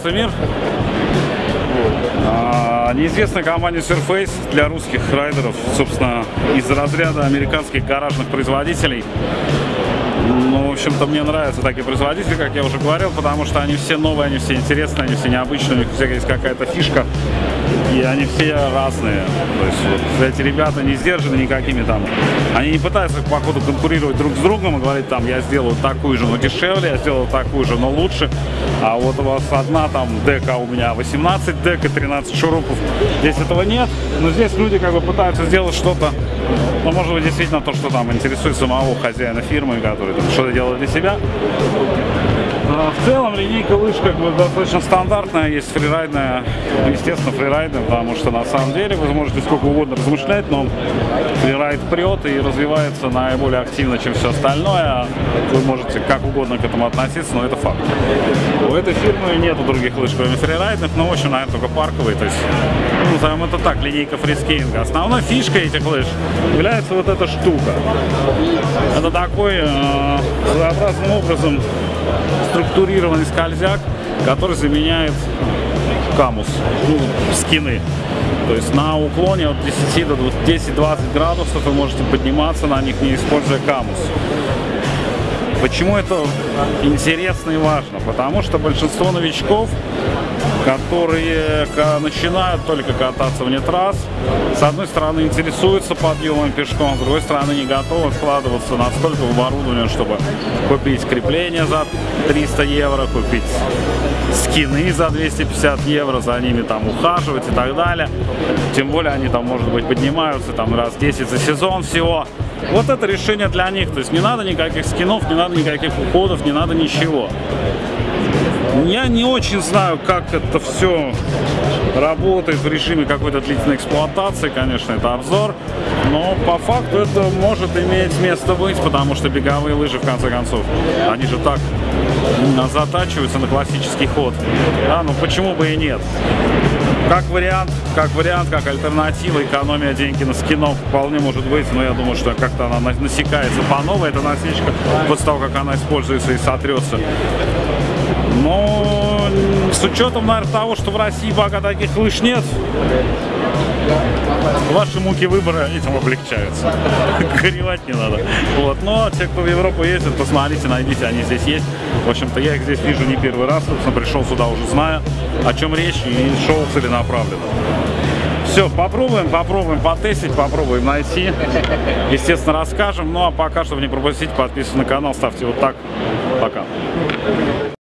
чемпионства мира. Неизвестная компания Surface для русских райдеров, собственно, из разряда американских гаражных производителей. Ну, в общем-то, мне нравятся такие производители, как я уже говорил, потому что они все новые, они все интересные, они все необычные, у них всегда есть какая-то фишка и они все разные. То есть вот, эти ребята не сдержаны никакими там. Они не пытаются, походу, конкурировать друг с другом и говорить, там, я сделаю такую же, но дешевле, я сделаю такую же, но лучше. А вот у вас одна там дека, у меня 18 дека, 13 шурупов. Здесь этого нет, но здесь люди как бы пытаются сделать что-то, ну, может быть, действительно то, что там интересует самого хозяина фирмы, который что-то делает для себя. А В целом линейка лыж как бы достаточно стандартная, есть фрирайдная, естественно фрирайдная, потому что на самом деле вы можете сколько угодно размышлять, но фрирайд прет и развивается наиболее активно, чем все остальное. Вы можете как угодно к этому относиться, но это факт. У этой фирмы нету других лыж, кроме фрирайдных, но очень, наверное, только парковые, то есть, назовем это так, линейка фрискейнга. Основной фишкой этих лыж является вот эта штука. Это такой э, образом структурированный скользяк, который заменяет камус, ну, скины. То есть на уклоне от 10 до 10-20 градусов вы можете подниматься на них, не используя камус. Почему это интересно и важно? Потому что большинство новичков, которые начинают только кататься вне трасс, с одной стороны интересуются подъемом пешком, с другой стороны не готовы вкладываться настолько в оборудование, чтобы купить крепление за 300 евро, купить скины за 250 евро, за ними там ухаживать и так далее. Тем более они там, может быть, поднимаются там раз 10 за сезон всего. Вот это решение для них. То есть не надо никаких скинов, не надо никаких уходов, не надо ничего. Я не очень знаю, как это все работает в режиме какой-то длительной эксплуатации, конечно, это обзор, но по факту это может иметь место быть, потому что беговые лыжи, в конце концов, они же так затачиваются на классический ход. Да, ну почему бы и нет? Как вариант, как вариант, как альтернатива, экономия деньги на скинов вполне может быть, но я думаю, что как-то она насекается по новой, эта насечка, после того, как она используется и сотрется. Но с учетом, наверное, того, что в России пока таких лыж нет, ваши муки выбора этим облегчаются. Горевать не надо. Вот. Но те, кто в Европу ездит, посмотрите, найдите, они здесь есть. В общем-то, я их здесь вижу не первый раз. Собственно, пришел сюда уже зная, о чем речь, и шел целенаправленно. Все, попробуем, попробуем потестить, попробуем найти. Естественно, расскажем. Ну, а пока, чтобы не пропустить, подписывайтесь на канал, ставьте вот так. Пока.